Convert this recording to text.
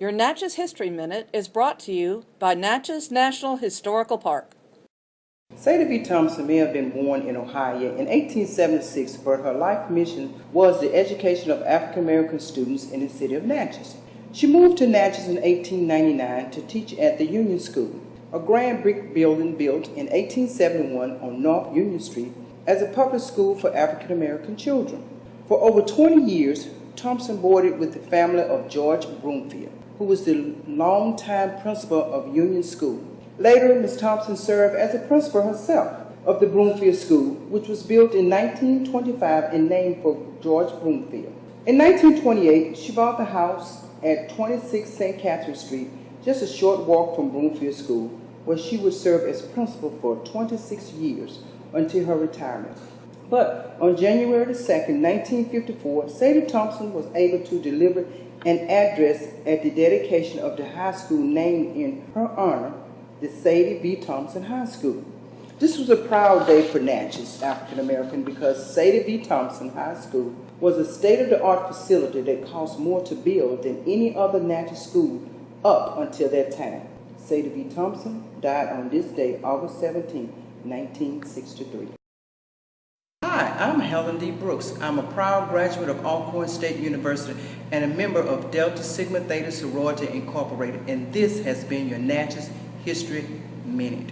Your Natchez History Minute is brought to you by Natchez National Historical Park. Sadie V. Thompson may have been born in Ohio in 1876, but her life mission was the education of African American students in the city of Natchez. She moved to Natchez in 1899 to teach at the Union School, a grand brick building built in 1871 on North Union Street as a public school for African American children. For over 20 years, Thompson boarded with the family of George Brumfield, who was the longtime principal of Union School. Later, Ms. Thompson served as a principal herself of the Brumfield School, which was built in 1925 and named for George Brumfield. In 1928, she bought the house at 26 St. Catherine Street, just a short walk from Brumfield School, where she would serve as principal for 26 years until her retirement. But on January 2, 1954, Sadie Thompson was able to deliver an address at the dedication of the high school named in her honor, the Sadie V. Thompson High School. This was a proud day for Natchez African American because Sadie V. Thompson High School was a state-of-the-art facility that cost more to build than any other Natchez school up until that time. Sadie V. Thompson died on this day, August 17, 1963. I'm Helen D. Brooks. I'm a proud graduate of Alcorn State University and a member of Delta Sigma Theta Sorority Incorporated, and this has been your Natchez History Minute.